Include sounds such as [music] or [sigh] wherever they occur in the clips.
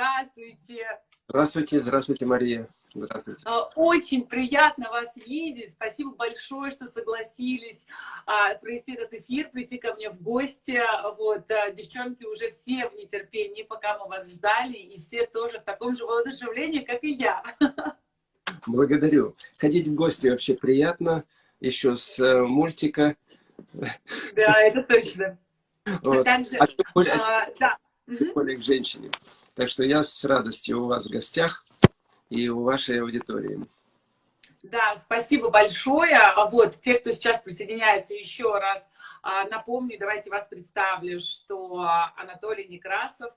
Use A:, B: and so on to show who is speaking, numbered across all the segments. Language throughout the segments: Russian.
A: здравствуйте.
B: Здравствуйте, здравствуйте, Мария. Здравствуйте.
A: А, очень приятно вас видеть. Спасибо большое, что согласились а, провести этот эфир, прийти ко мне в гости. Вот, а, девчонки уже все в нетерпении, пока мы вас ждали, и все тоже в таком же воодушевлении, как и я.
B: Благодарю. Ходить в гости вообще приятно, еще с э, мультика.
A: Да, это точно.
B: Вот. А также, а тем более, а, да. более к женщине. Так что я с радостью у вас в гостях и у вашей аудитории.
A: Да, спасибо большое. А вот, те, кто сейчас присоединяется еще раз, а, напомню, давайте вас представлю, что Анатолий Некрасов,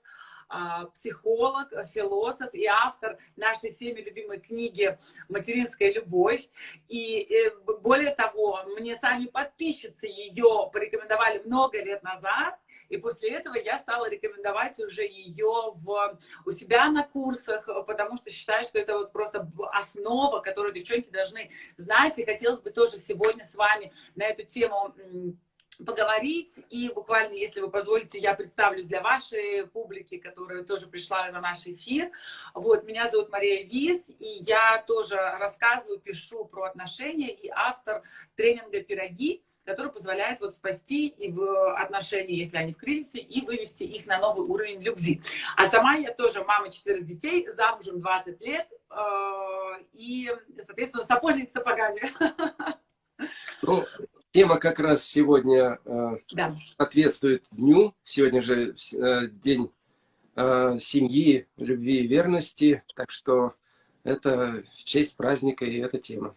A: а, психолог, философ и автор нашей всеми любимой книги «Материнская любовь». И э, более того, мне сами подписчицы ее порекомендовали много лет назад, и после этого я стала рекомендовать уже ее в, у себя на курсах, потому что считаю, что это вот просто основа, которую девчонки должны знать. И хотелось бы тоже сегодня с вами на эту тему поговорить. И буквально, если вы позволите, я представлюсь для вашей публики, которая тоже пришла на наш эфир. Вот, меня зовут Мария Вис, и я тоже рассказываю, пишу про отношения и автор тренинга «Пироги», который позволяет вот спасти и в отношения, если они в кризисе, и вывести их на новый уровень любви. А сама я тоже мама четырех детей, замужем 20 лет, э, и, соответственно, сапожник с сапогами.
B: Ну, тема как раз сегодня э, да. соответствует дню. Сегодня же э, день семьи, любви и верности. Так что это в честь праздника и эта тема.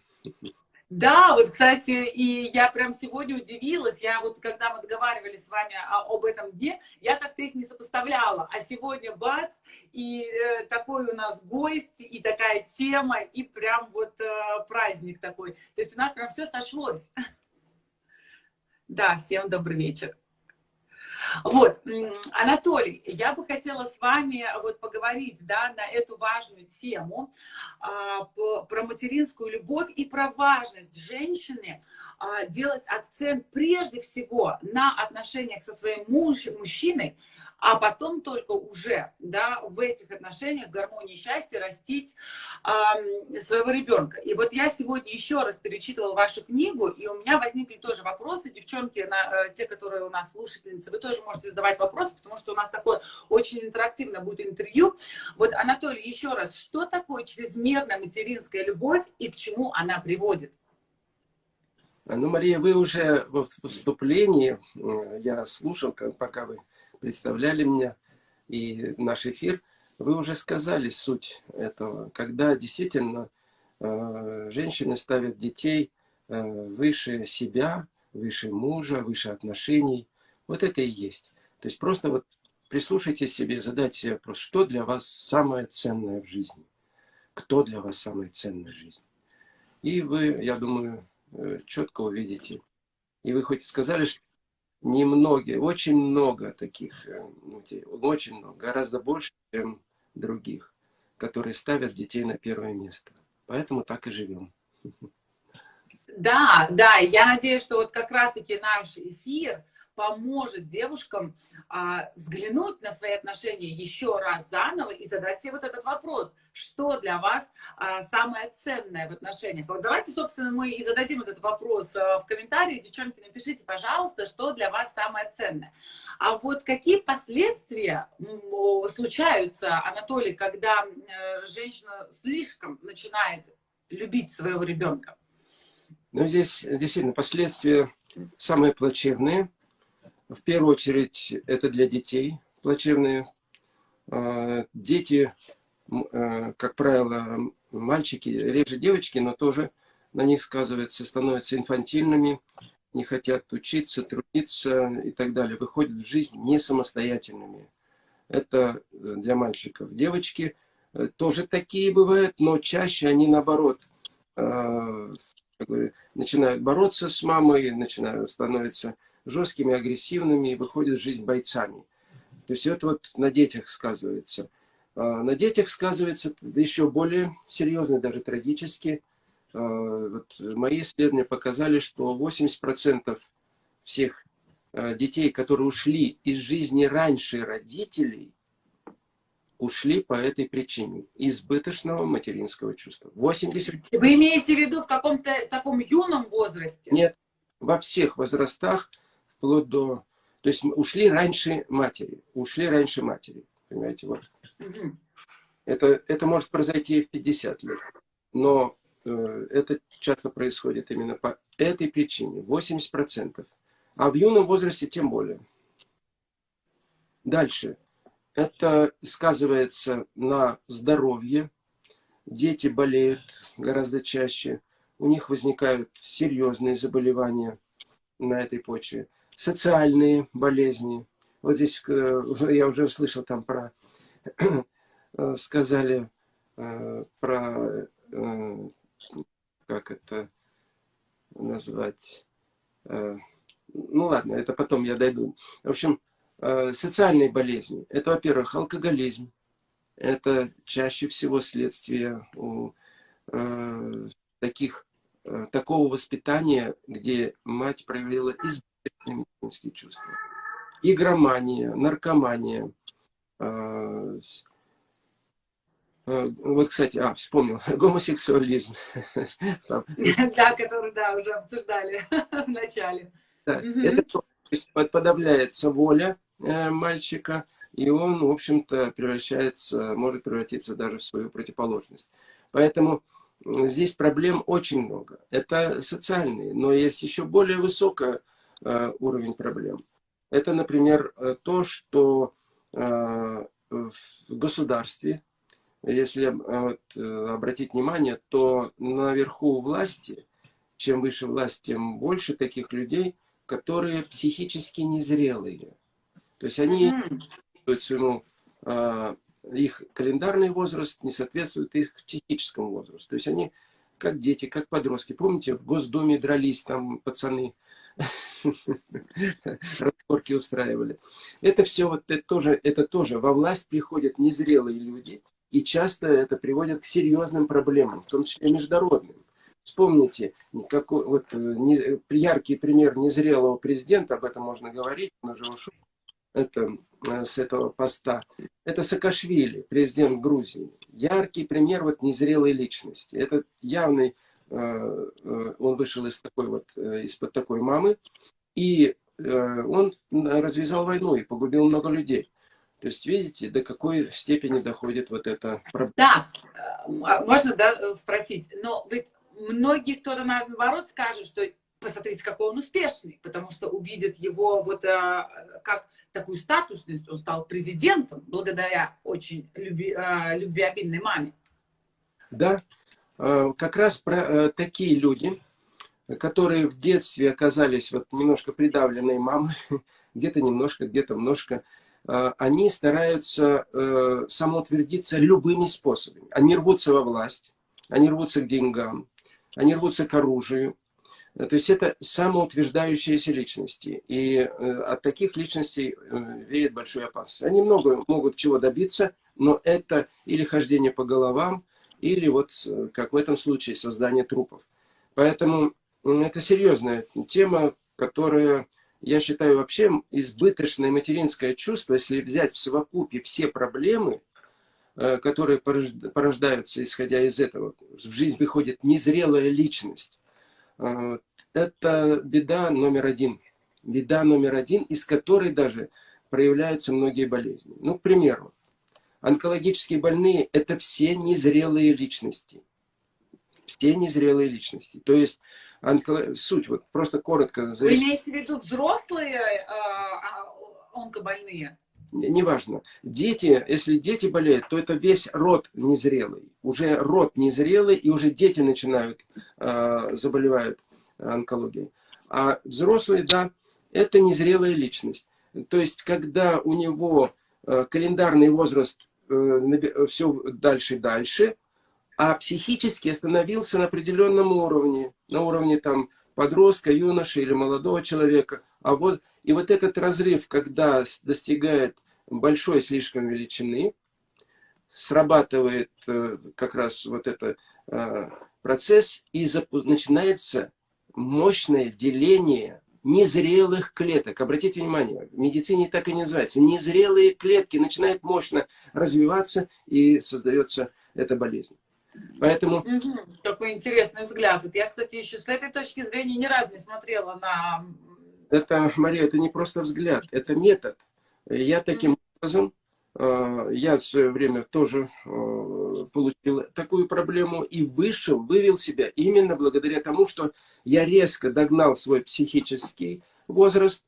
A: Да, вот, кстати, и я прям сегодня удивилась, я вот, когда мы договаривались с вами об этом дне, я как-то их не сопоставляла, а сегодня бац, и э, такой у нас гость, и такая тема, и прям вот э, праздник такой, то есть у нас прям все сошлось. [laughs] Да, всем добрый вечер. Вот, Анатолий, я бы хотела с вами вот поговорить, да, на эту важную тему а, про материнскую любовь и про важность женщины а, делать акцент прежде всего на отношениях со своим муж, мужчиной, а потом только уже да, в этих отношениях гармонии счастья растить э, своего ребенка. И вот я сегодня еще раз перечитывала вашу книгу, и у меня возникли тоже вопросы. Девчонки, на, э, те, которые у нас слушательницы, вы тоже можете задавать вопросы, потому что у нас такое очень интерактивно будет интервью. Вот, Анатолий, еще раз, что такое чрезмерная материнская любовь и к чему она приводит?
B: Ну, Мария, вы уже в вступлении, э, я слушал, пока вы представляли меня и наш эфир, вы уже сказали суть этого, когда действительно э, женщины ставят детей э, выше себя, выше мужа, выше отношений. Вот это и есть. То есть просто вот прислушайтесь себе, задайте себе вопрос, что для вас самое ценное в жизни? Кто для вас самое ценное в жизни? И вы, я думаю, э, четко увидите. И вы хоть сказали, что немногие, очень много таких, э, ну, очень много, гораздо больше, чем других, которые ставят детей на первое место. Поэтому так и живем.
A: Да, да, я надеюсь, что вот как раз-таки наш эфир, поможет девушкам а, взглянуть на свои отношения еще раз заново и задать себе вот этот вопрос, что для вас а, самое ценное в отношениях. Вот давайте, собственно, мы и зададим этот вопрос а, в комментарии. Девчонки, напишите, пожалуйста, что для вас самое ценное. А вот какие последствия случаются, Анатолий, когда э, женщина слишком начинает любить своего ребенка?
B: Ну, здесь действительно последствия самые плачевные. В первую очередь это для детей плачевные. А, дети, а, как правило, мальчики, реже девочки, но тоже на них сказывается, становятся инфантильными, не хотят учиться, трудиться и так далее, выходят в жизнь не самостоятельными. Это для мальчиков. Девочки э, тоже такие бывают, но чаще они наоборот а, начинают бороться с мамой, начинают становиться жесткими, агрессивными и выходят жизнь бойцами. То есть это вот на детях сказывается. А на детях сказывается еще более серьезно, даже трагически. А, вот мои исследования показали, что 80% всех а, детей, которые ушли из жизни раньше родителей, ушли по этой причине. Избыточного материнского чувства. 80...
A: Вы имеете в виду в каком-то таком юном возрасте?
B: Нет, во всех возрастах, вплоть до... То есть ушли раньше матери. Ушли раньше матери. Понимаете, вот. Это, это может произойти и в 50 лет. Но э, это часто происходит именно по этой причине. 80%. А в юном возрасте тем более. Дальше. Это сказывается на здоровье. Дети болеют гораздо чаще. У них возникают серьезные заболевания на этой почве. Социальные болезни. Вот здесь э, [laughs] я уже услышал там про, [clears throat] э, сказали э, про, как это назвать, ну ладно, это потом я дойду. В общем, социальные болезни. Это, во-первых, алкоголизм. Это чаще всего следствие у, таких, такого воспитания, где мать проявила медицинские чувства. Игромания, наркомания. Э, э, вот, кстати, а, вспомнил, [laughs] гомосексуализм. [laughs]
A: Да, который, да, уже обсуждали [laughs] в начале.
B: Это подавляется воля Э, мальчика, и он, в общем-то, превращается, может превратиться даже в свою противоположность. Поэтому здесь проблем очень много. Это социальные, но есть еще более высокий э, уровень проблем. Это, например, э, то, что в государстве, если вот, обратить внимание, то наверху власти, чем выше власть, тем больше таких людей, которые психически незрелые. То есть они своему, э, их календарный возраст не соответствует их психическому возрасту. То есть они как дети, как подростки. Помните, в Госдуме дрались там пацаны, разборки устраивали. Это все вот это тоже, это тоже во власть приходят незрелые люди, и часто это приводит к серьезным проблемам, в том числе международным. Вспомните, какой, вот, э, не, яркий пример незрелого президента, об этом можно говорить, он уже ушел, это, э, с этого поста, это Саакашвили, президент Грузии. Яркий пример вот незрелой личности. Это явный, он вышел из такой вот, из-под такой мамы, и он развязал войну и погубил много людей. То есть, видите, до какой степени доходит вот эта
A: проблема. Да, а можно да, спросить, но ведь многие кто-то наоборот скажет, что посмотрите, какой он успешный, потому что увидит его вот а, как такую статусность, он стал президентом благодаря очень люби, а, любвеобильной маме.
B: Да, как раз про а, такие люди, которые в детстве оказались вот немножко придавленные мамой, [laughs] где-то немножко, где-то немножко, а, они стараются самоутвердиться любыми способами. Они рвутся во власть, они рвутся к деньгам, они рвутся к оружию, Э, то есть это самоутверждающиеся личности. И э, от таких личностей э, веет большой опасность. Они много могут чего добиться, но это или хождение по головам, или вот, как в этом случае, создание трупов. Поэтому это серьезная тема, которая, я считаю, вообще избыточное материнское чувство, если взять в совокупе все проблемы, которые порождаются, исходя из этого, в жизнь выходит незрелая личность это беда номер один. Беда номер один, из которой даже проявляются многие болезни. Ну, к примеру, онкологические больные – это все незрелые личности. Все незрелые личности. То есть, онколог... суть, вот просто коротко.
A: Вы имеете в виду взрослые э, онкобольные?
B: неважно. Дети, если дети болеют, то это весь род незрелый. Уже род незрелый, и уже дети начинают, э, заболевают онкологией. А взрослый, да, это незрелая личность. То есть, когда у него э, календарный возраст все дальше и дальше, а психически остановился на определенном уровне, на уровне там подростка, юноши или молодого человека. А вот, и вот этот разрыв, когда достигает большой слишком величины, срабатывает э, как раз вот этот процесс, и начинается мощное деление незрелых клеток. Обратите внимание, в медицине так и не называется. Незрелые клетки начинают мощно развиваться и создается эта болезнь. Поэтому...
A: Какой интересный взгляд. Вот я, кстати, еще с этой точки зрения ни разу не смотрела на...
B: Это, Мария, это не просто взгляд, это метод. Я таким образом я в свое время тоже э, получил такую проблему и вышел, вывел себя именно благодаря тому, что я резко догнал свой психический возраст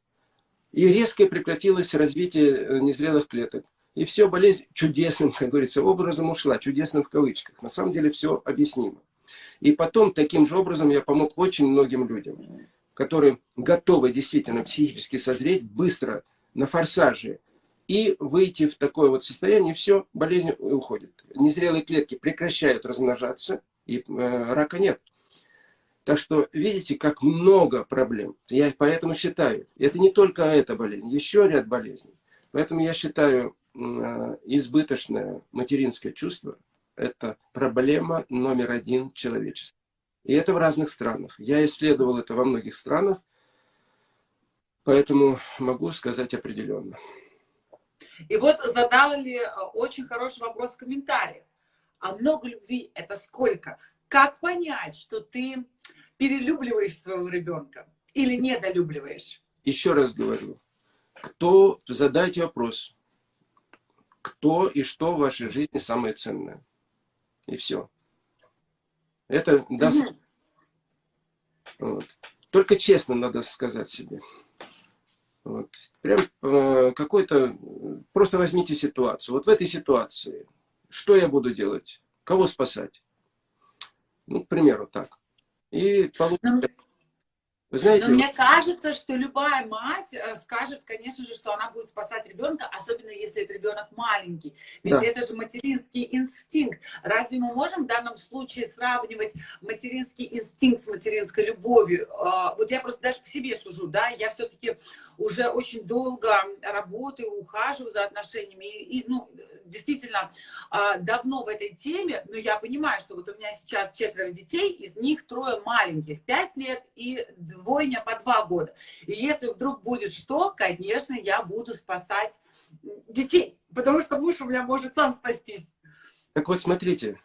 B: и резко прекратилось развитие э, незрелых клеток. И все болезнь чудесным, как говорится, образом ушла, чудесным в кавычках. На самом деле все объяснимо. И потом таким же образом я помог очень многим людям, которые готовы действительно психически созреть быстро, на форсаже, и выйти в такое вот состояние, все, болезнь уходит. Незрелые клетки прекращают размножаться, и э, рака нет. Так что видите, как много проблем. Я поэтому считаю, это не только эта болезнь, еще ряд болезней. Поэтому я считаю, э, избыточное материнское чувство – это проблема номер один человечества. И это в разных странах. Я исследовал это во многих странах, поэтому могу сказать определенно.
A: И вот задали э, очень хороший вопрос в комментариях. А много любви это сколько? Как понять, что ты перелюбливаешь своего ребенка или недолюбливаешь?
B: Еще раз говорю, кто, задайте вопрос, кто и что в вашей жизни самое ценное. И все. Это даст... Угу. Вот. Только честно надо сказать себе. Вот. Прям э, какой-то... Просто возьмите ситуацию. Вот в этой ситуации что я буду делать? Кого спасать? Ну, к примеру, так. И получится...
A: Вы знаете, Но мне кажется, что любая мать э, скажет, конечно же, что она будет спасать ребенка, особенно если это ребенок маленький. Ведь да. это же материнский инстинкт. Разве мы можем в данном случае сравнивать материнский инстинкт с материнской любовью? Э, вот я просто даже по себе сужу, да, я все-таки уже очень долго работаю, ухаживаю за отношениями. И, и ну, действительно, э, давно в этой теме, но я понимаю, что вот у меня сейчас четверо детей, из них трое маленьких, пять лет и двойня по два года. И если вдруг будет что, конечно, я буду спасать детей, потому что муж у меня может сам спастись.
B: Так вот, смотрите,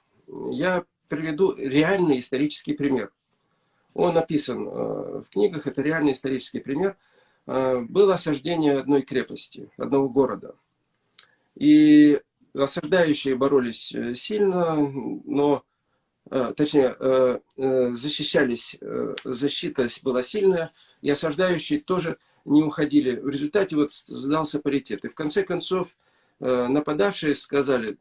B: я приведу реальный исторический пример. Он написан э, в книгах, это реальный исторический пример. Э, было осаждение одной крепости, одного города. И осаждающие боролись э, сильно, но точнее, э, э, защищались, защита была сильная, и осаждающие тоже не уходили. В результате вот сдался паритет. И в конце концов нападавшие сказали,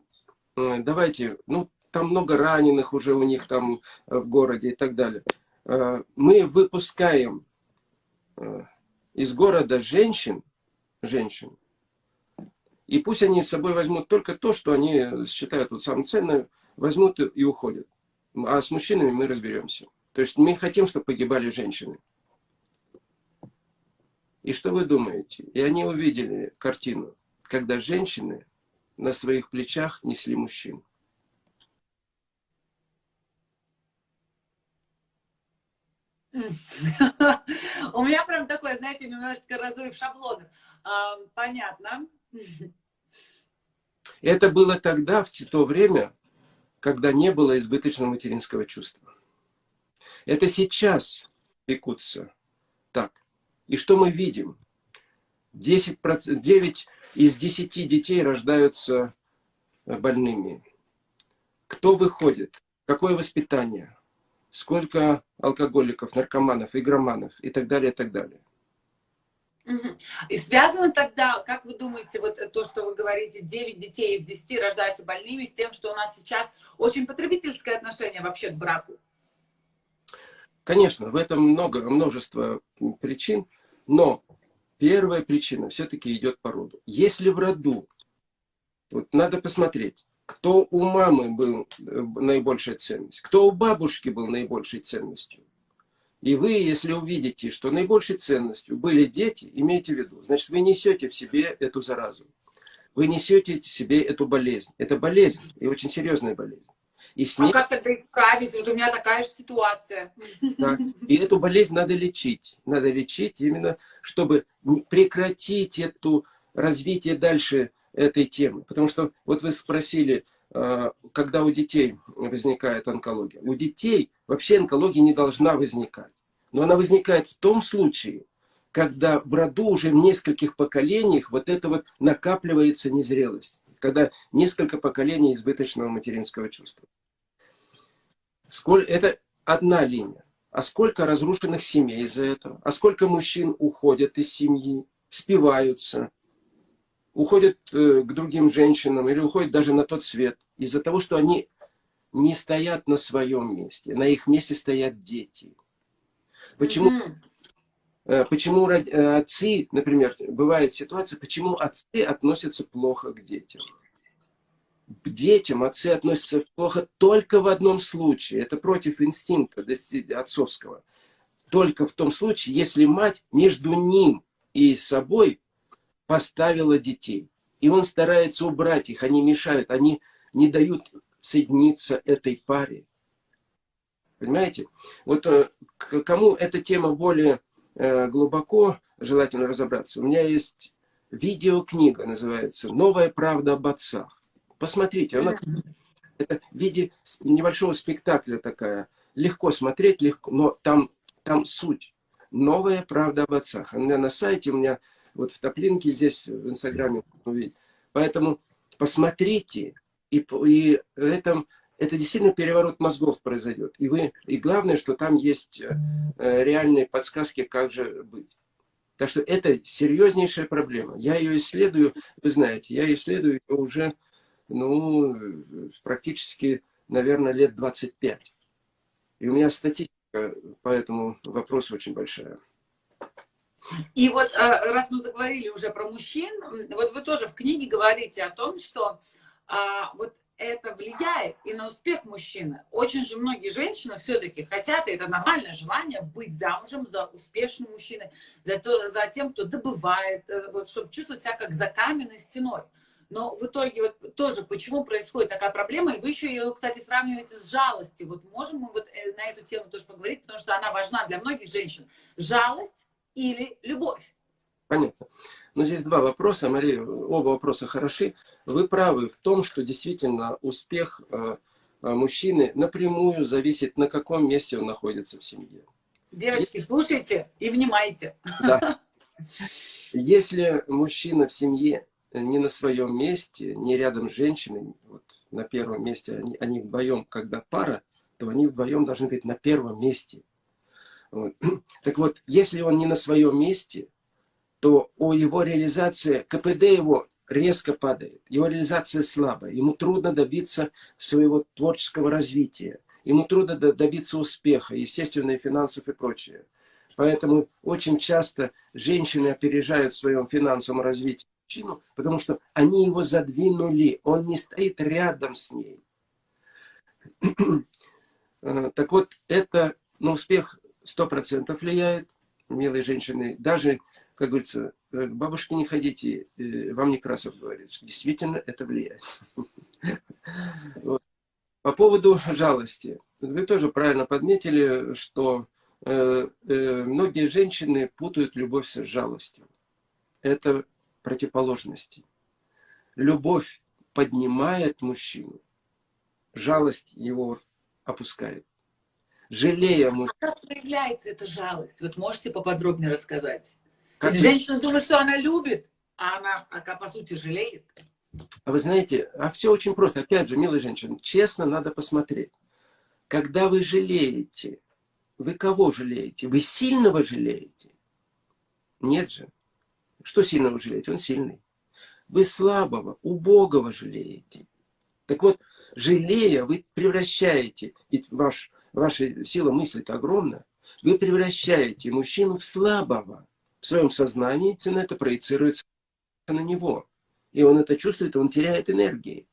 B: давайте, ну, там много раненых уже у них там в городе и так далее. Мы выпускаем из города женщин, женщин, и пусть они с собой возьмут только то, что они считают вот самым ценным, возьмут и уходят. А с мужчинами мы разберемся. То есть мы хотим, чтобы погибали женщины. И что вы думаете? И они увидели картину, когда женщины на своих плечах несли мужчин.
A: У меня прям такое, знаете, немножечко разрыв шаблонов. Понятно.
B: Это было тогда, в то время, когда не было избыточного материнского чувства. Это сейчас пекутся так. И что мы видим? 10%, 9 из 10 детей рождаются э, больными. Кто выходит? Какое воспитание? Сколько алкоголиков, наркоманов, игроманов и так далее, и так далее.
A: И связано тогда, как вы думаете, вот то, что вы говорите, 9 детей из 10 рождаются больными, с тем, что у нас сейчас очень потребительское отношение вообще к браку?
B: Конечно, в этом много, множество причин, но первая причина все-таки идет по роду. Если в роду, вот надо посмотреть, кто у мамы был э, наибольшая ценность, кто у бабушки был наибольшей ценностью, и вы, если увидите, что наибольшей ценностью были дети, имейте в виду, значит, вы несете в себе эту заразу. Вы несете в себе эту болезнь. Это болезнь, и очень серьезная болезнь.
A: И с ней... А как тогда исправить? Вот у меня такая же ситуация.
B: Да. И эту болезнь надо лечить. Надо лечить именно, чтобы прекратить эту развитие дальше этой темы. Потому что вот вы спросили, когда у детей возникает онкология. У детей вообще онкология не должна возникать. Но она возникает в том случае, когда в роду уже в нескольких поколениях вот это вот накапливается незрелость. Когда несколько поколений избыточного материнского чувства. Сколь, это одна линия. А сколько разрушенных семей из-за этого? А сколько мужчин уходят из семьи, спиваются, уходят э, к другим женщинам или уходят даже на тот свет из-за того, что они не стоят на своем месте. На их месте стоят дети. Почему, mm -hmm. почему э, отцы, например, бывает ситуация, почему отцы относятся плохо к детям? К детям отцы относятся плохо только в одном случае. Это против инстинкта отцовского. Только в том случае, если мать между ним и собой поставила детей. И он старается убрать их, они мешают, они не дают соединиться этой паре. Понимаете? Вот э, кому эта тема более э, глубоко желательно разобраться, у меня есть видеокнига, называется «Новая правда об отцах». Посмотрите, она это в виде небольшого спектакля такая. Легко смотреть, легко, но там, там суть. Новая правда об отцах. У меня на сайте, у меня вот в топлинке здесь в Инстаграме увидеть. Поэтому посмотрите, и, и это, это действительно переворот мозгов произойдет. И, вы, и главное, что там есть э, реальные подсказки, как же быть. Так что это серьезнейшая проблема. Я ее исследую, вы знаете, я исследую ее уже ну, практически, наверное, лет 25. И у меня статистика по этому вопросу очень большая.
A: И вот э, раз мы заговорили уже про мужчин, вот вы тоже в книге говорите о том, что а, вот это влияет и на успех мужчины. Очень же многие женщины все-таки хотят, и это нормальное желание, быть замужем за успешным мужчиной, за, то, за тем, кто добывает, э, вот, чтобы чувствовать себя как за каменной стеной. Но в итоге вот тоже, почему происходит такая проблема, и вы еще ее, кстати, сравниваете с жалостью. Вот можем мы вот э, на эту тему тоже поговорить, потому что она важна для многих женщин. Жалость или любовь?
B: Понятно. Но здесь два вопроса, Мария, оба вопроса хороши. Вы правы в том, что действительно успех э, э, мужчины напрямую зависит, на каком месте он находится в семье.
A: Девочки, слушайте и внимайте.
B: Да. [laughs] Если мужчина в семье не на своем месте, не рядом с женщиной, вот на первом месте, они, они вдвоем, когда пара, то они вдвоем должны быть на первом месте. Вот. [clears throat] Так вот, если он не на своем месте, то о его реализации, КПД его резко падает, его реализация слабая, ему трудно добиться своего творческого развития, ему трудно добиться успеха, естественно, и финансов и прочее. Поэтому очень часто женщины опережают в своем финансовом развитии мужчину, потому что они его задвинули, он не стоит рядом с ней. [clears throat] Э, так вот, это на успех 100% влияет, милые женщины. Даже, как говорится, к бабушке не ходите, э, вам Некрасов говорит, что действительно это влияет. [laughs] По поводу жалости. Вы тоже правильно подметили, что э, э, многие женщины путают любовь с жалостью. Это противоположности. Любовь поднимает мужчину, жалость его опускает жалея мужчину.
A: Как проявляется эта жалость? Вот можете поподробнее рассказать? Как женщина думает, что она любит, а она, а, по сути, жалеет.
B: А вы знаете, а все очень просто. Опять же, милые женщины, честно надо посмотреть. Когда вы жалеете, вы кого жалеете? Вы сильного жалеете? Нет же. Что сильного жалеете? Он сильный. Вы слабого, убогого жалеете. Так вот, жалея, вы превращаете, ведь ваш ваша сила мысли-то огромна, вы превращаете мужчину в слабого. В своем сознании цена это проецируется на него. И он это чувствует, он теряет энергии.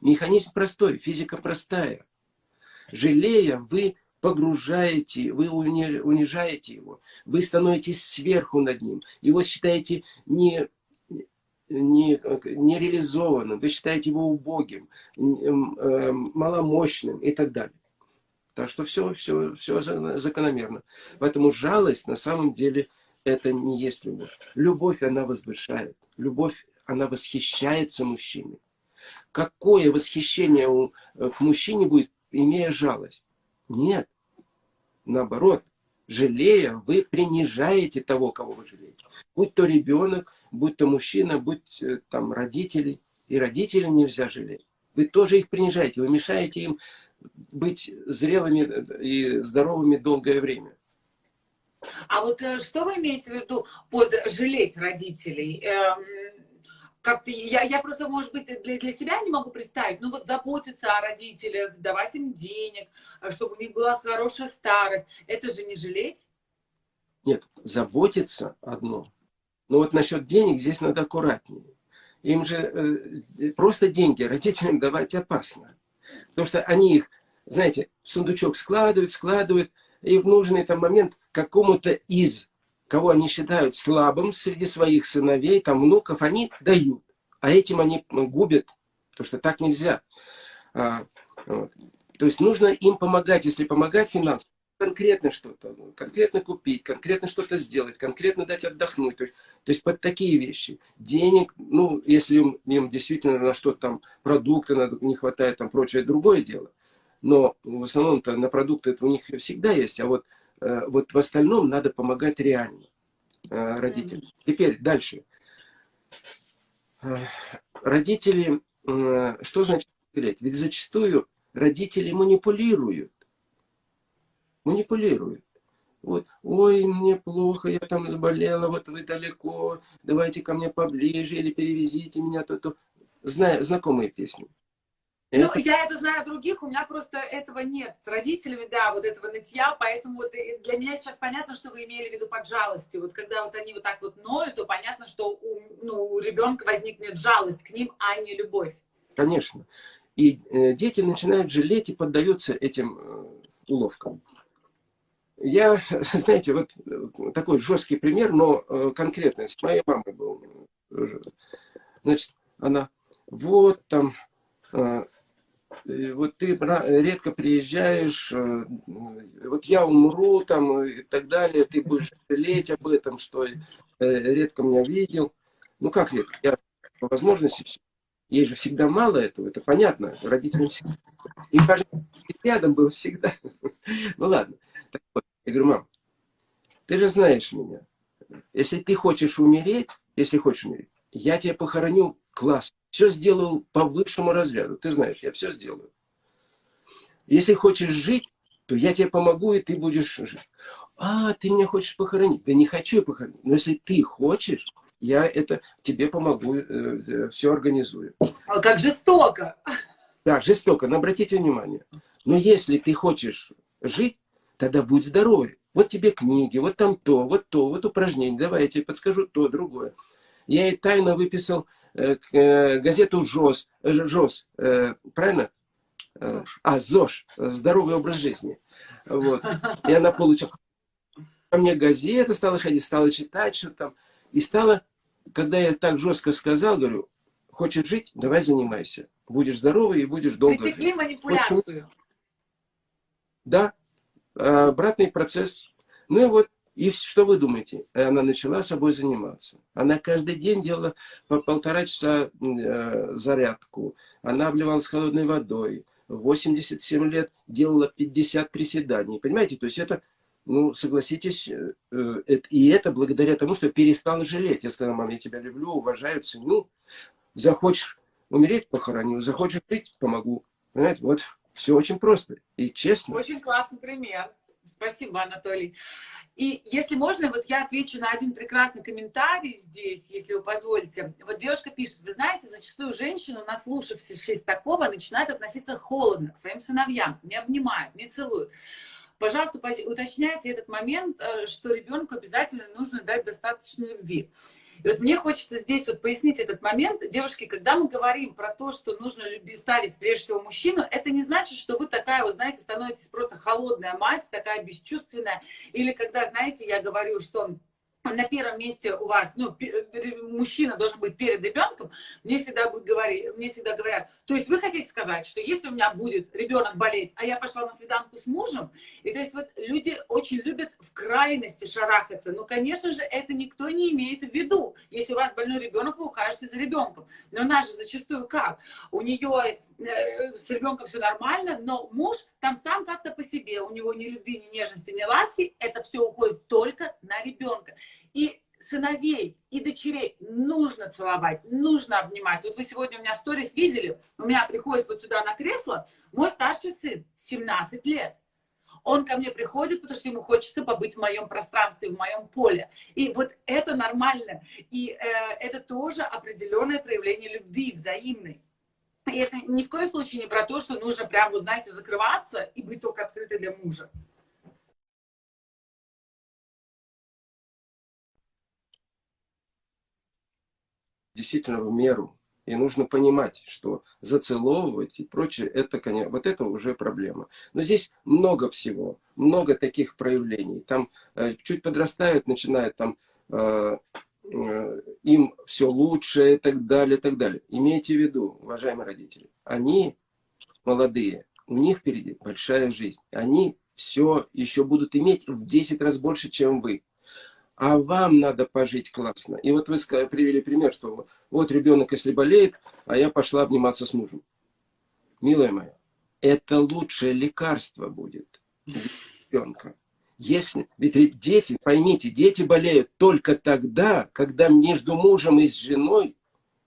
B: Механизм простой, физика простая. Жалея, вы погружаете, вы унижаете его, вы становитесь сверху над ним. Его считаете не, не, не реализованным, вы считаете его убогим, э, маломощным и так далее. Так что все, все, все закономерно. Поэтому жалость на самом деле это не есть любовь. Любовь, она возвышает. Любовь, она восхищается мужчиной. Какое восхищение у, э, к мужчине будет, имея жалость? Нет. Наоборот, жалея, вы принижаете того, кого вы жалеете. Будь то ребенок, будь то мужчина, будь э, там родители. И родителей нельзя жалеть. Вы тоже их принижаете, вы мешаете им быть зрелыми и здоровыми долгое время.
A: А вот э, что вы имеете в виду под жалеть родителей? Эм, как-то я, я просто, может быть, для, для себя не могу представить, ну вот заботиться о родителях, давать им денег, э, чтобы у них была хорошая старость. Это же не жалеть?
B: Нет, заботиться одно. Но вот насчет денег здесь надо аккуратнее. Им же э, просто деньги родителям давать опасно. Потому что они их, знаете, в сундучок складывают, складывают, и в нужный там момент какому-то из, кого они считают слабым среди своих сыновей, там внуков, они дают. А этим они губят, потому что так нельзя. А, вот. То есть нужно им помогать, если помогать финансово, конкретно что-то, конкретно купить, конкретно что-то сделать, конкретно дать отдохнуть. То есть, то есть под такие вещи. Денег, ну, если им, им действительно на что-то там, продукты не хватает, там прочее, другое дело. Но в основном-то на продукты это у них всегда есть, а вот, э, вот в остальном надо помогать реально э, родителям. Теперь дальше. Э, родители, что значит? Ведь зачастую родители манипулируют манипулирует. Вот, ой, мне плохо, я там заболела, вот вы далеко, давайте ко мне поближе, или перевезите меня, то-то. Знаю, знакомые песни.
A: Ну, это... я это знаю других, у меня просто этого нет. С родителями, да, вот этого нытья, поэтому вот для меня сейчас понятно, что вы имели в виду под жалостью. Вот когда вот они вот так вот ноют, то понятно, что у, ну, у ребенка возникнет жалость к ним, а не любовь.
B: Конечно. И э, дети начинают жалеть и поддаются этим э, уловкам. Я, [laughs] знаете, вот э, такой жесткий пример, но э, конкретный, с моей мамой был. Значит, она, вот там, э, вот ты редко приезжаешь, вот я умру там и так далее, ты будешь жалеть об этом, что редко меня видел. Ну как редко? Я по возможности все. Ей же всегда мало этого, это понятно. Родителям всегда. Важно, рядом был всегда. [laughs] Ну ладно. Так вот, я говорю, мам, ты же знаешь меня. Если ты хочешь умереть, если хочешь умереть, я тебя похороню класс. Все сделал по высшему разряду. Ты знаешь, я все сделаю. Если хочешь жить, то я тебе помогу, и ты будешь жить. А, ты меня хочешь похоронить? Да не хочу я похоронить. Но если ты хочешь, я это тебе помогу, э, э, все организую.
A: А как жестоко.
B: Так, жестоко, но обратите внимание. Но если ты хочешь жить, тогда будь здоровый. Вот тебе книги, вот там то, вот то, вот упражнение. Давай я тебе подскажу то, другое. Я и тайно выписал э, э, газету ЖОС, э, ЖОС э, правильно? Э, а, ЗОЖ, здоровый образ жизни. Вот. И она получила. Ко мне газета стала ходить, стала читать, что там. И стала, когда я так жестко сказал, говорю, хочешь жить, давай занимайся. Будешь здоровый и будешь долго
A: Притекли жить. манипуляцию. Хочешь...
B: Да, обратный процесс. Ну и вот, и что вы думаете? Она начала собой заниматься. Она каждый день делала по полтора часа э, зарядку. Она обливалась холодной водой. В 87 лет делала 50 приседаний. Понимаете? То есть это, ну, согласитесь, э, и это благодаря тому, что перестал жалеть. Я сказал, мам, я тебя люблю, уважаю, ценю. Захочешь умереть, похороню. Захочешь жить, помогу. Понимаете? Вот все очень просто и честно.
A: Очень классный пример. Спасибо, Анатолий. И если можно, вот я отвечу на один прекрасный комментарий здесь, если вы позволите. Вот девушка пишет, вы знаете, зачастую женщины, наслушавшись такого, начинают относиться холодно к своим сыновьям, не обнимают, не целуют. Пожалуйста, уточняйте этот момент, э, что ребенку обязательно нужно дать достаточно любви. И вот мне хочется здесь вот пояснить этот момент. Девушки, когда мы говорим про то, что нужно любить, ставить прежде всего мужчину, это не значит, что вы такая, вот знаете, становитесь просто холодная мать, такая бесчувственная. Или когда, знаете, я говорю, что на первом месте у вас, ну, мужчина должен быть перед ребенком, мне всегда, будет говорить, мне всегда говорят, то есть вы хотите сказать, что если у меня будет ребенок болеть, а я пошла на свиданку с мужем, и то есть вот люди очень любят в крайности шарахаться, но, конечно же, это никто не имеет в виду, если у вас больной ребенок, вы ухаживаете за ребенком, но у нас же зачастую как? У нее э, с ребенком все нормально, но муж там сам как-то по себе, у него ни любви, ни нежности, ни ласки, это все уходит только на ребенка. И сыновей и дочерей нужно целовать, нужно обнимать. Вот вы сегодня у меня в сторис видели, у меня приходит вот сюда на кресло мой старший сын, 17 лет. Он ко мне приходит, потому что ему хочется побыть в моем пространстве, в моем поле. И вот это нормально. И э, это тоже определенное проявление любви взаимной. И это ни в коем случае не про то, что нужно прям, вот знаете, закрываться и быть только открытой для мужа.
B: действительно в меру. И нужно понимать, что зацеловывать и прочее, это, конечно, вот это уже проблема. Но здесь много всего, много таких проявлений. Там э, чуть подрастают, начинают там э, им все лучше и так далее, и так далее. Имейте в виду, уважаемые родители, они молодые, у них впереди большая жизнь. Они все еще будут иметь в 10 раз больше, чем вы а вам надо пожить классно. И вот вы привели пример, что вот ребенок, если болеет, а я пошла обниматься с мужем. Милая моя, это лучшее лекарство будет ребенка. Если, ведь дети, поймите, дети болеют только тогда, когда между мужем и женой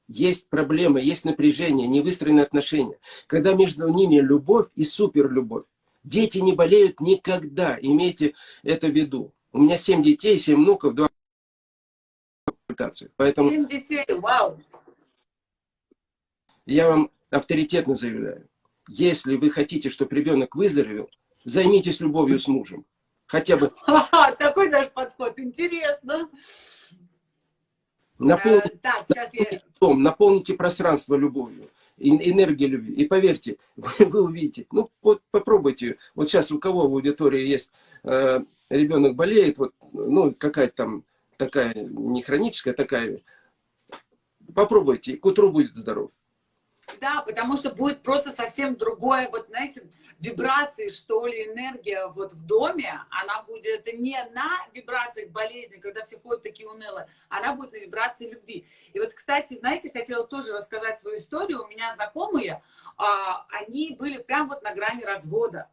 B: есть проблемы, есть напряжение, не выстроены отношения. Когда между ними любовь и суперлюбовь. Дети не болеют никогда, имейте это в виду. У меня семь детей, семь внуков, два консультации. Поэтому
A: семь детей, вау!
B: Я вам авторитетно заявляю, если вы хотите, чтобы ребенок выздоровел, займитесь любовью с мужем. Хотя бы... [laughs]
A: Такой даже подход, интересно.
B: Наполните, так, я... дом, наполните пространство любовью, энергией любви. И поверьте, [laughs] вы, вы увидите. Ну, вот попробуйте. Вот сейчас у кого в аудитории есть э, ребенок болеет, вот, ну, какая-то там такая, не хроническая, такая, попробуйте, к утру будет здоров.
A: Да, потому что будет просто совсем другое, вот знаете, вибрации, что ли, энергия вот в доме, она будет не на вибрациях болезни, когда все ходят такие унылые, она будет на вибрации любви. И вот, кстати, знаете, хотела тоже рассказать свою историю. У меня знакомые, а, они были прям вот на грани развода.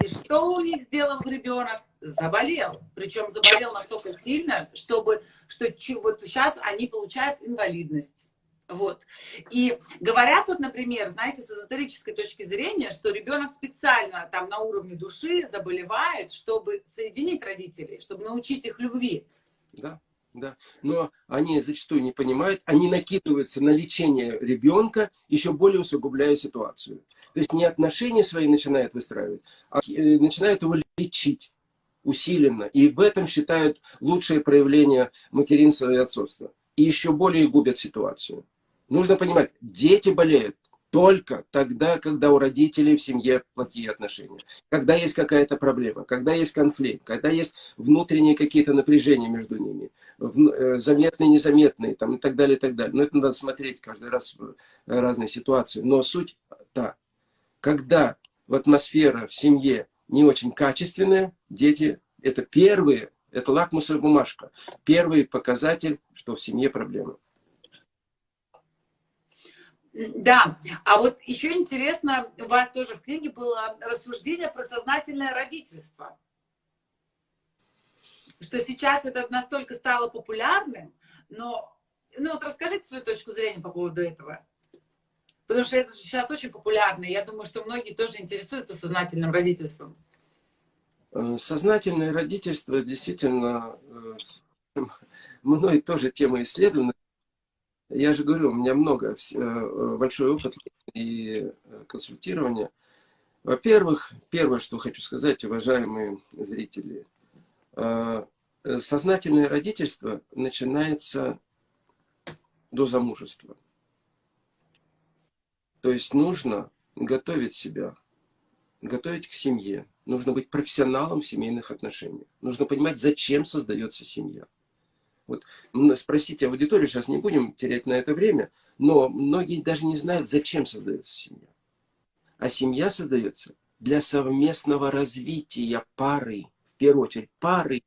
A: И что у них сделал ребенок? Заболел. Причем заболел настолько сильно, чтобы, что вот сейчас они получают инвалидность. Вот. И говорят вот, например, знаете, с эзотерической точки зрения, что ребенок специально там на уровне души заболевает, чтобы соединить родителей, чтобы научить их любви.
B: Да, да. Но они зачастую не понимают, они накидываются на лечение ребенка, еще более усугубляя ситуацию. То есть не отношения свои начинают выстраивать, а э, начинают его лечить усиленно. И в этом считают лучшее проявление материнства и отцовства. И еще более губят ситуацию. Нужно понимать, дети болеют только тогда, когда у родителей в семье плохие отношения. Когда есть какая-то проблема, когда есть конфликт, когда есть внутренние какие-то напряжения между ними, э, заметные, незаметные там, и так далее, и так далее. Но это надо смотреть каждый раз в разные ситуации. Но суть та, когда в атмосфера в семье не очень качественная, дети это первые, это лакмусовая бумажка, первый показатель, что в семье проблемы.
A: Да, а вот еще интересно, у вас тоже в книге было рассуждение про сознательное родительство. Что сейчас это настолько стало популярным, но ну вот расскажите свою точку зрения по поводу этого. Потому что это сейчас очень популярно. Я думаю, что многие тоже интересуются сознательным родительством.
B: Э, сознательное родительство действительно э, [laughs] мной тоже тема исследована. Я же говорю, у меня много, э, большой опыт и консультирования. Во-первых, первое, что хочу сказать, уважаемые зрители, сознательное родительство начинается до замужества. То есть нужно готовить себя, готовить к семье. Нужно быть профессионалом в семейных отношениях. Нужно понимать, зачем создается семья. Вот спросите аудиторию, сейчас не будем терять на это время, но многие даже не знают, зачем создается семья. А семья создается для совместного развития пары, в первую очередь пары.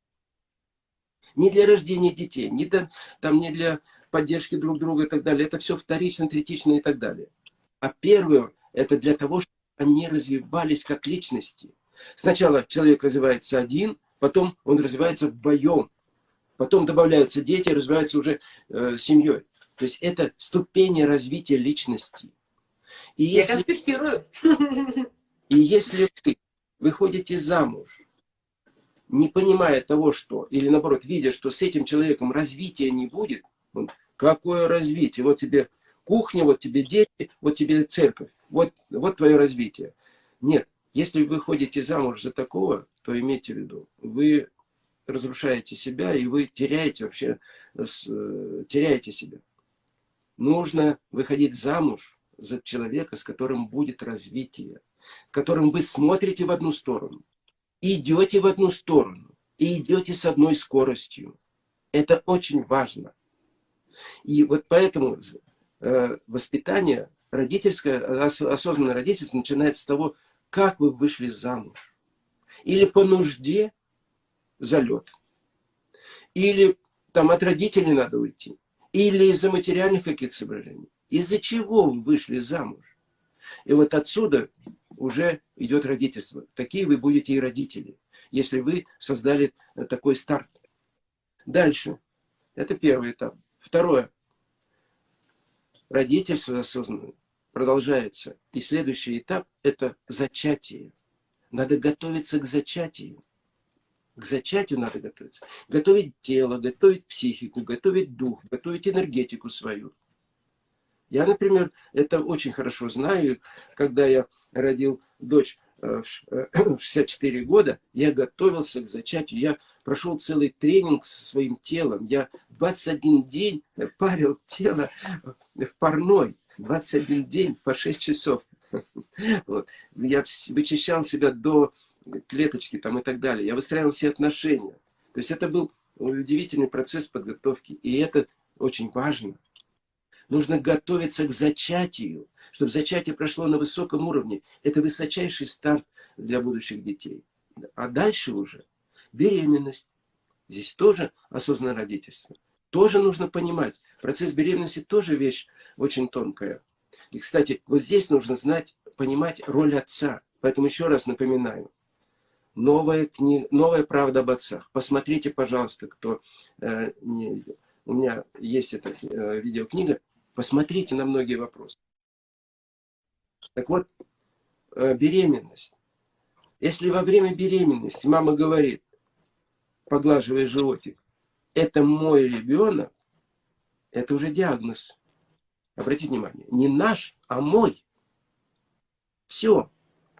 B: Не для рождения детей, не для, там, не для поддержки друг друга и так далее. Это все вторично, третично и так далее. А первое, это для того, чтобы они развивались как личности. Сначала человек развивается один, потом он развивается вдвоем. Потом добавляются дети, развиваются уже э, семьей. То есть это ступени развития личности.
A: И если, Я конспектирую.
B: И если вы выходите замуж, не понимая того, что, или наоборот, видя, что с этим человеком развития не будет, какое развитие? Вот тебе кухня, вот тебе дети, вот тебе церковь. Вот, вот твое развитие. Нет, если вы выходите замуж за такого, то имейте в виду, вы разрушаете себя, и вы теряете вообще, э, теряете себя. Нужно выходить замуж за человека, с которым будет развитие, которым вы смотрите в одну сторону, идете в одну сторону, и идете с одной скоростью. Это очень важно. И вот поэтому э, воспитание родительское, осознанное родительство начинается с того, как вы вышли замуж. Или по нужде, залет. Или там от родителей надо уйти. Или из-за материальных каких-то соображений. Из-за чего вы вышли замуж? И вот отсюда уже идет родительство. Такие вы будете и родители, если вы создали такой старт. Дальше. Это первый этап. Второе. Родительство осознанное продолжается. И следующий этап – это зачатие. Надо готовиться к зачатию. К зачатию надо готовиться. Готовить тело, готовить психику, готовить дух, готовить энергетику свою. Я, например, это очень хорошо знаю. Когда я родил дочь э, в 64 э, [clears throat] года, я готовился к зачатию. Я прошел целый тренинг со своим телом. Я 21 день парил тело в парной. 21 день по 6 часов. [laughs] Вот. Я вычищал себя до клеточки там и так далее. Я выстраивал все отношения. То есть это был удивительный процесс подготовки. И это очень важно. Нужно готовиться к зачатию, чтобы зачатие прошло на высоком уровне. Это высочайший старт для будущих детей. А дальше уже беременность. Здесь тоже осознанное родительство. Тоже нужно понимать. Процесс беременности тоже вещь очень тонкая. И, кстати, вот здесь нужно знать, понимать роль отца. Поэтому еще раз напоминаю. Новая, книга, новая правда об отцах. Посмотрите, пожалуйста, кто э, не видел. У меня есть эта э, видеокнига. Посмотрите на многие вопросы. Так вот, э, беременность. Если во время беременности мама говорит, поглаживая животик, это мой ребенок, это уже диагноз. Обратите внимание, не наш, а мой. Все.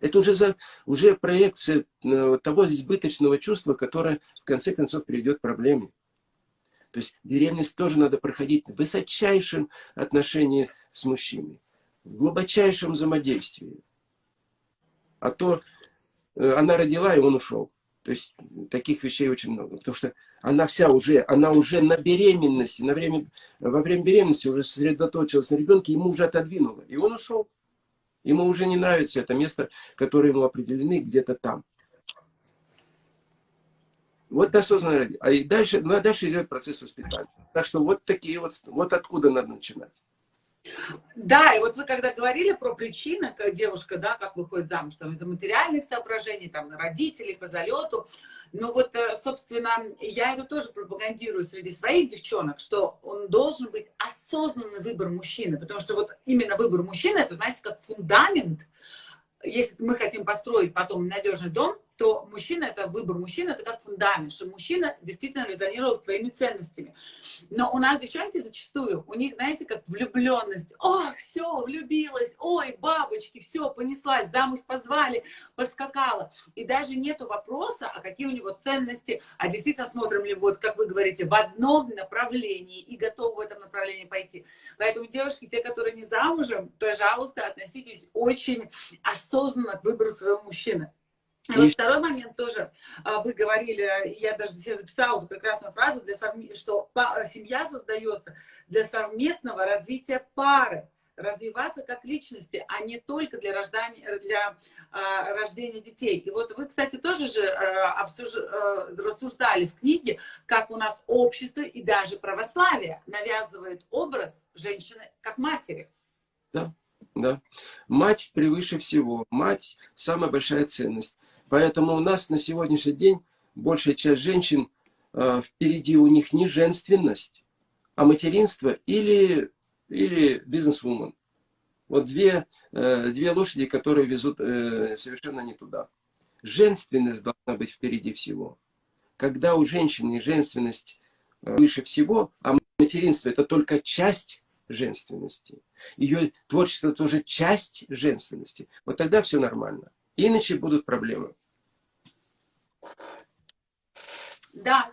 B: Это уже, за, уже проекция э, того избыточного чувства, которое в конце концов приведет к проблеме. То есть беременность тоже надо проходить в высочайшем отношении с мужчиной, в глубочайшем взаимодействии. А то э, она родила, и он ушел. То есть таких вещей очень много. Потому что она вся уже, она уже на беременности, на время, во время беременности уже сосредоточилась на ребенке, ему уже отодвинула. И он ушел. Ему уже не нравится это место, которое ему определены где-то там. Вот осознанно. А дальше, ну, а дальше идет процесс воспитания. Так что вот такие вот, вот откуда надо начинать.
A: Да, и вот вы когда говорили про причины, как девушка, да, как выходит замуж, там, из-за материальных соображений, там, родителей, по залету, ну вот, э, собственно, я это тоже пропагандирую среди своих девчонок, что он должен быть осознанный выбор мужчины, потому что вот именно выбор мужчины, это, знаете, как фундамент, если мы хотим построить потом надежный дом, то мужчина, это выбор мужчины, это как фундамент, что мужчина действительно резонировал с твоими ценностями. Но у нас девчонки зачастую, у них, знаете, как влюбленность. Ох, все, влюбилась, ой, бабочки, все, понеслась, замуж позвали, поскакала. И даже нету вопроса, а какие у него ценности, а действительно смотрим ли, вот, как вы говорите, в одном направлении и готовы в этом направлении пойти. Поэтому, девушки, те, которые не замужем, пожалуйста, относитесь очень осознанно к выбору своего мужчины. И вот второй момент тоже, а, вы говорили, я даже себе записала эту прекрасную фразу, для совм... что семья создается для совместного развития пары, развиваться как личности, а не только для, рождания, для а, рождения детей. И вот вы, кстати, тоже же а, обсуж... а, рассуждали в книге, как у нас общество и даже православие навязывает образ женщины как матери.
B: Да, да. Мать превыше всего. Мать – самая большая ценность. Поэтому у нас на сегодняшний день большая часть женщин, э, впереди у них не женственность, а материнство или, или бизнес-вумен. Вот две, э, две лошади, которые везут э, совершенно не туда. Женственность должна быть впереди всего. Когда у женщины женственность выше всего, а материнство это только часть женственности. Ее творчество тоже часть женственности. Вот тогда все нормально. Иначе будут проблемы.
A: Да.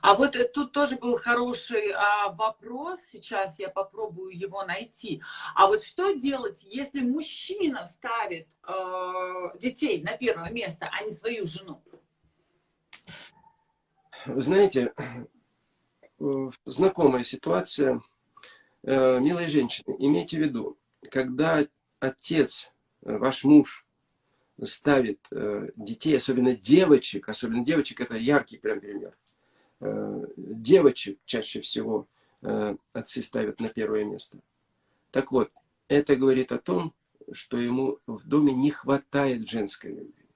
A: А вот тут тоже был хороший а, вопрос, сейчас я попробую его найти. А вот что делать, если мужчина ставит а, детей на первое место, а не свою жену?
B: Вы знаете, знакомая ситуация, э, милые женщины, имейте в виду, когда отец, э, ваш муж, ставит э, детей, особенно девочек, особенно девочек, это яркий прям пример. Э, девочек чаще всего э, отцы ставят на первое место. Так вот, это говорит о том, что ему в доме не хватает женской любви.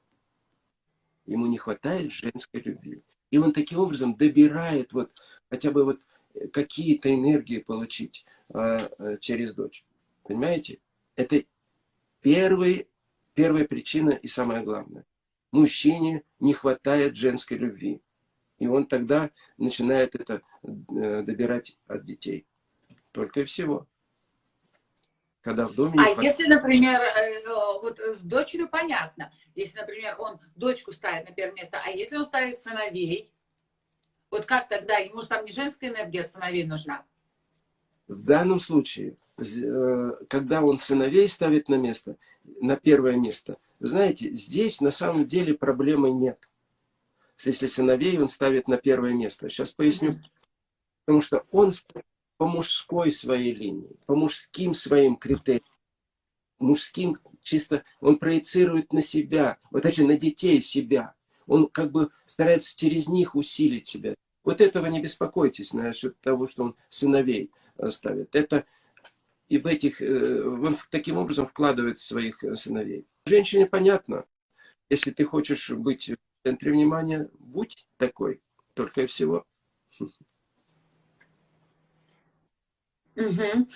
B: Ему не хватает женской любви. И он таким образом добирает вот хотя бы вот какие-то энергии получить э, через дочь. Понимаете? Это первый Первая причина и самое главное. Мужчине не хватает женской любви. И он тогда начинает это э, добирать от детей. Только и всего.
A: Когда в доме... А если, например, э, вот с дочерью понятно. Если, например, он дочку ставит на первое место, а если он ставит сыновей, вот как тогда? Ему же там не женская энергия от сыновей нужна.
B: В данном случае Э, когда он сыновей ставит на место, на первое место, вы знаете, здесь на самом деле проблемы нет. Если сыновей он ставит на первое место. Сейчас поясню. Потому что он по мужской своей линии, по мужским своим критериям, мужским чисто, он проецирует на себя, вот эти на детей себя. Он как бы старается через них усилить себя. Вот этого не беспокойтесь насчет того, что он сыновей э, ставит. Это и в этих, э, он таким образом вкладывает своих э, сыновей. Женщине понятно, если ты хочешь быть в центре внимания, будь такой, только и всего.
A: Угу.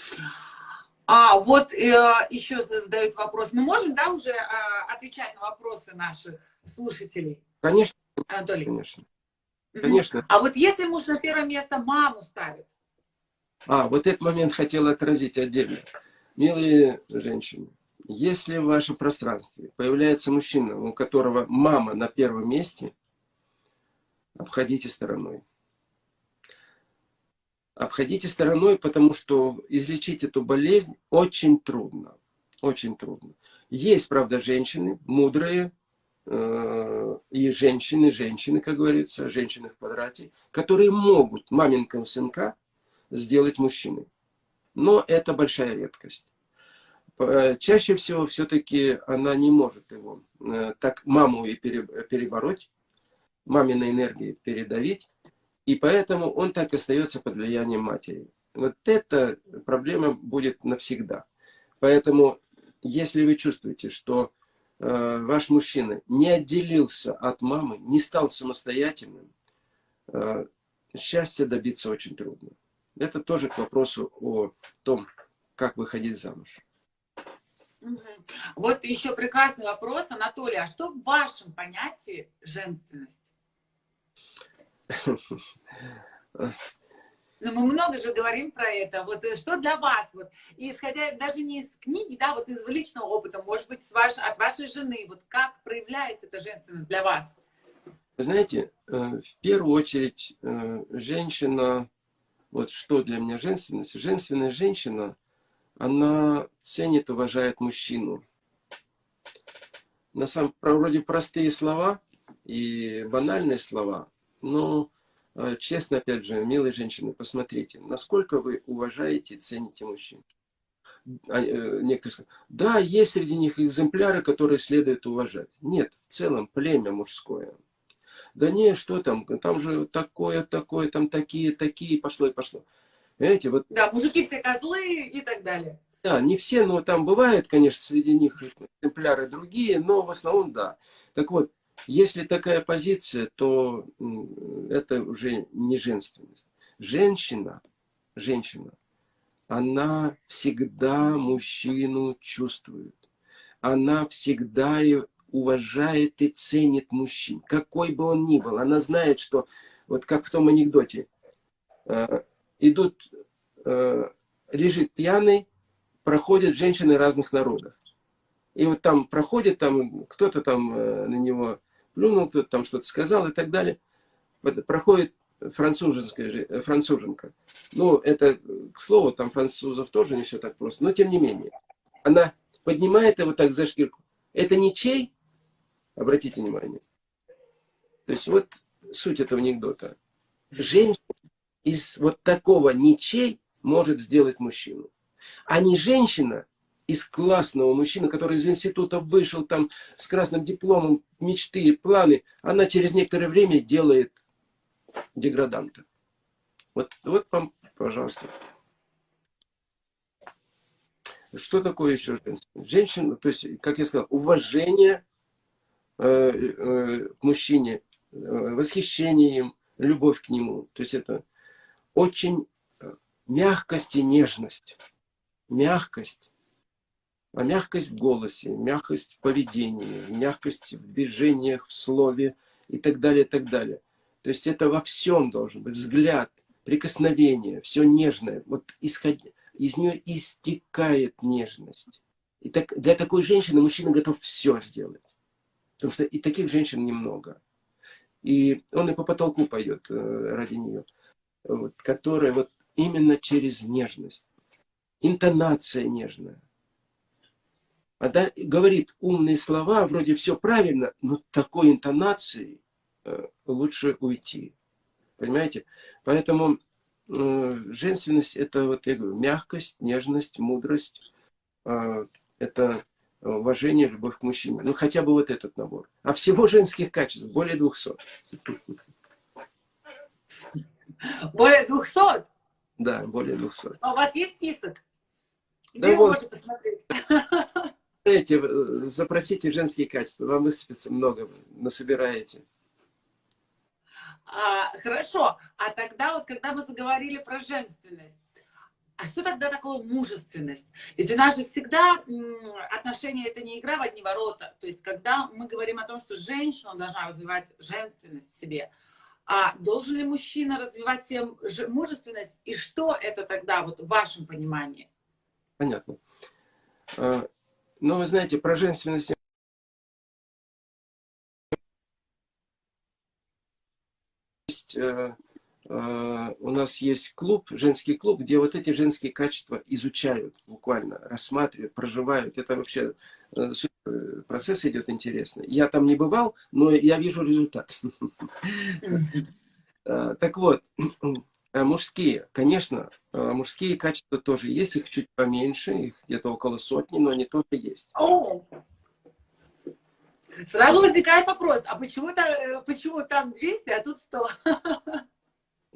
A: А вот э, еще задают вопрос. Мы можем, да, уже э, отвечать на вопросы наших слушателей?
B: Конечно.
A: Анатолий.
B: Конечно.
A: Угу. Конечно. А вот если муж на первое место маму ставит,
B: а, вот этот момент хотел отразить отдельно. Милые женщины, если в вашем пространстве появляется мужчина, у которого мама на первом месте, обходите стороной. Обходите стороной, потому что излечить эту болезнь очень трудно. Очень трудно. Есть, правда, женщины мудрые, э, и женщины, женщины, как говорится, женщины в квадрате, которые могут маменького сынка сделать мужчиной. Но это большая редкость. Э, чаще всего все-таки она не может его э, так маму и перебороть, маминой энергии передавить, и поэтому он так и остается под влиянием матери. Вот эта проблема будет навсегда. Поэтому, если вы чувствуете, что э, ваш мужчина не отделился от мамы, не стал самостоятельным, э, счастья добиться очень трудно. Это тоже к вопросу о том, как выходить замуж.
A: Вот еще прекрасный вопрос, Анатолий. А что в вашем понятии женственность? [laughs] Ну, мы много же говорим про это. Вот э, что для вас, вот, исходя даже не из книги, да, вот из личного опыта, может быть, с ваш, от вашей жены, вот как проявляется эта женственность для вас?
B: Вы знаете, э, в первую очередь э, женщина вот что для меня женственность? Женственная женщина, она ценит, уважает мужчину. на самом вроде простые слова и банальные слова, но э, честно, опять же, милые женщины, посмотрите, насколько вы уважаете и цените мужчин. А, э, некоторые скажут, да, есть среди них экземпляры, которые следует уважать. Нет, в целом племя мужское. Да не, что там, там же такое, такое, там такие, такие, пошло и пошло.
A: Понимаете, вот... Да, мужики все козлы и так далее.
B: Да, не все, но там бывают, конечно, среди них экземпляры другие, но в основном да. Так вот, если такая позиция, то это уже не женственность. Женщина, женщина, она всегда мужчину чувствует. Она всегда уважает и ценит мужчин, какой бы он ни был. Она знает, что, вот как в том анекдоте, э, идут, э, лежит пьяный, проходят женщины разных народов. И вот там проходит, там кто-то там э, на него плюнул, кто-то там что-то сказал и так далее. Проходит француженская, француженка. Ну, это, к слову, там французов тоже не все так просто, но тем не менее. Она поднимает его так за шкирку. Это ничей? Обратите внимание. То есть вот суть этого анекдота. Женщина из вот такого ничей может сделать мужчину а не женщина из классного мужчины, который из института вышел там с красным дипломом, мечты, планы, она через некоторое время делает деграданта. Вот, вот вам, пожалуйста. Что такое еще женщина? Женщина, то есть, как я сказал, уважение к мужчине, э, восхищение им, любовь к нему. То есть это очень э, мягкость и нежность мягкость. А мягкость в голосе, мягкость в поведении, мягкость в движениях, в слове и так далее, и так далее. То есть это во всем должен быть взгляд, прикосновение, все нежное. Вот исход... из нее истекает нежность. И так, для такой женщины мужчина готов все сделать. Потому что и таких женщин немного. И он и по потолку пойдет э, ради нее. Вот, которая вот именно через нежность интонация нежная. Она говорит умные слова, вроде все правильно, но такой интонацией э, лучше уйти. Понимаете? Поэтому э, женственность это, вот я говорю, мягкость, нежность, мудрость. Э, это уважение, любовь к мужчине. Ну, хотя бы вот этот набор. А всего женских качеств более 200.
A: Более 200?
B: Да, более 200.
A: А у вас есть список? Где да вы вот, посмотреть?
B: Знаете, запросите женские качества, вам высыпется много, насобираете.
A: А, хорошо, а тогда вот, когда мы заговорили про женственность, а что тогда такое мужественность? Ведь у нас же всегда отношения это не игра в одни ворота. То есть, когда мы говорим о том, что женщина должна развивать женственность в себе, а должен ли мужчина развивать себе мужественность? И что это тогда, вот в вашем понимании?
B: Понятно. А, но вы знаете, про женственность есть, э, у нас есть клуб, женский клуб, где вот эти женские качества изучают буквально, рассматривают, проживают. Это вообще э, процесс идет интересный. Я там не бывал, но я вижу результат. Так вот, Э, мужские, конечно, э, мужские качества тоже есть, их чуть поменьше, их где-то около сотни, но они тоже есть.
A: Сразу возникает вопрос, а почему, там, э, почему там 200, а тут 100? [laughs]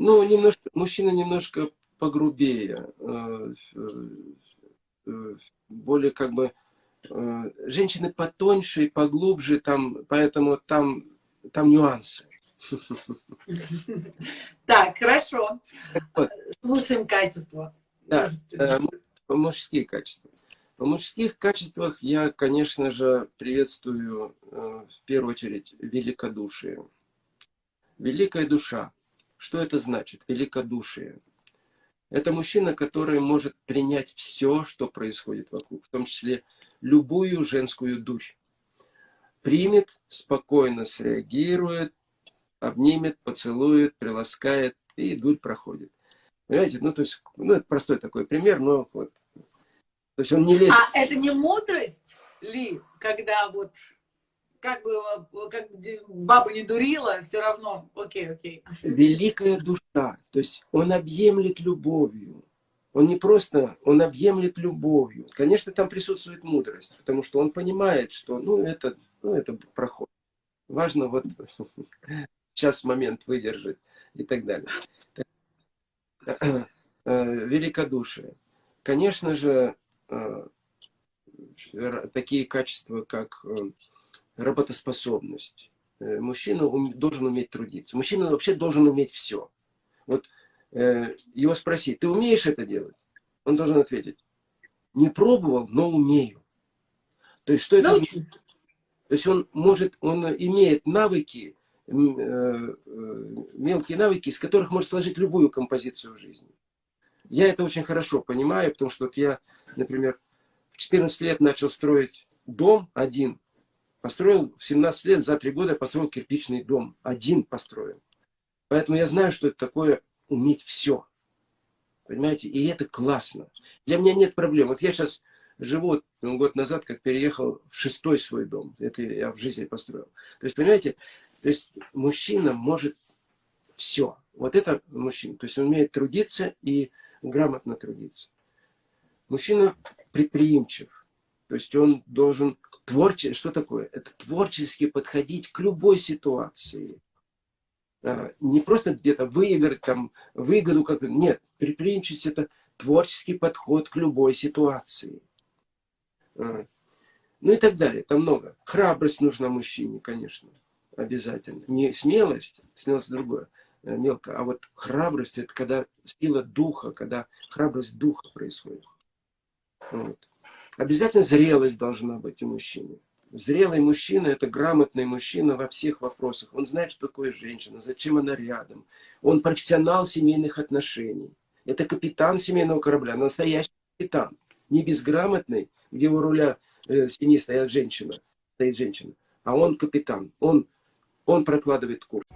B: Ну, немножко, мужчина немножко погрубее, более как бы, женщины потоньше и поглубже, там, поэтому там, там нюансы.
A: Так, хорошо. Слушаем качество.
B: Да, э, мужские качества. В мужских качествах я, конечно же, приветствую э, в первую очередь великодушие. Великая душа. Что это значит? Великодушие. Это мужчина, который может принять все, что происходит вокруг, в том числе любую женскую душу. Примет, спокойно среагирует, обнимет, поцелует, приласкает, и дурь проходит. Понимаете, ну, то есть, ну, это простой такой пример, но вот.
A: То есть он не лезет. А это не мудрость ли, когда вот как бы, как баба не дурила, все равно, окей, окей.
B: Великая душа, то есть он объемлет любовью. Он не просто, он объемлет любовью. Конечно, там присутствует мудрость, потому что он понимает, что, ну, это, ну, это проход. Важно вот [laughs] сейчас момент выдержать и так далее. Э, великодушие. Конечно же, э, такие качества, как э, работоспособность. Мужчина должен уметь трудиться. Мужчина вообще должен уметь все. Вот его спросить, ты умеешь это делать? Он должен ответить, не пробовал, но умею. То есть, что это значит? То есть он может, он имеет навыки, мелкие навыки, из которых может сложить любую композицию в жизни. Я это очень хорошо понимаю, потому что вот я, например, в 14 лет начал строить дом один. Построил в 17 лет, за 3 года построил кирпичный дом. Один построил. Поэтому я знаю, что это такое уметь все. Понимаете? И это классно. Для меня нет проблем. Вот я сейчас живу ну, год назад, как переехал в шестой свой дом. Это я в жизни построил. То есть, понимаете, то есть мужчина может все. Вот это мужчина. То есть он умеет трудиться и грамотно трудиться. Мужчина предприимчив. То есть он должен творчески, что такое? Это творчески подходить к любой ситуации. Не просто где-то выиграть там выгоду, как нет, предприимчивость это творческий подход к любой ситуации. А, ну и так далее, там много. Храбрость нужна мужчине, конечно, обязательно. Не смелость, смелость другое. Э, мелко. А вот храбрость это когда сила духа, когда храбрость духа происходит. Вот. Обязательно зрелость должна быть у мужчины. Зрелый мужчина – это грамотный мужчина во всех вопросах. Он знает, что такое женщина, зачем она рядом. Он профессионал семейных отношений. Это капитан семейного корабля, настоящий капитан. Не безграмотный, где у руля э, семьи стоят женщина, стоит женщина. А он капитан. Он, он прокладывает курс.